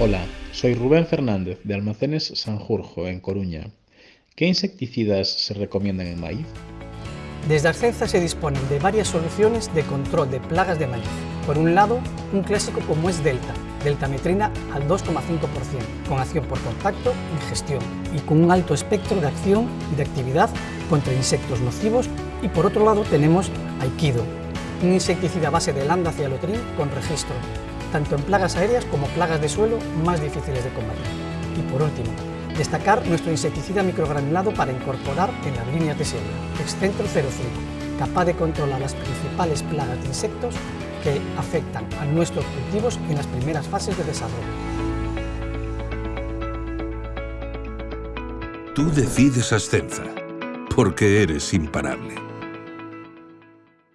Hola, soy Rubén Fernández de Almacenes Sanjurjo, en Coruña. ¿Qué insecticidas se recomiendan en maíz? Desde Arcenza se disponen de varias soluciones de control de plagas de maíz. Por un lado, un clásico como es Delta, deltametrina al 2,5%, con acción por contacto y gestión, y con un alto espectro de acción y de actividad contra insectos nocivos. Y por otro lado tenemos Aikido, un insecticida base de lambda cialotrin con registro, tanto en plagas aéreas como plagas de suelo más difíciles de combatir. Y por último, destacar nuestro insecticida microgranulado para incorporar en las líneas de serie, Excentro 05, capaz de controlar las principales plagas de insectos que afectan a nuestros cultivos en las primeras fases de desarrollo. Tú decides Ascenza, porque eres imparable.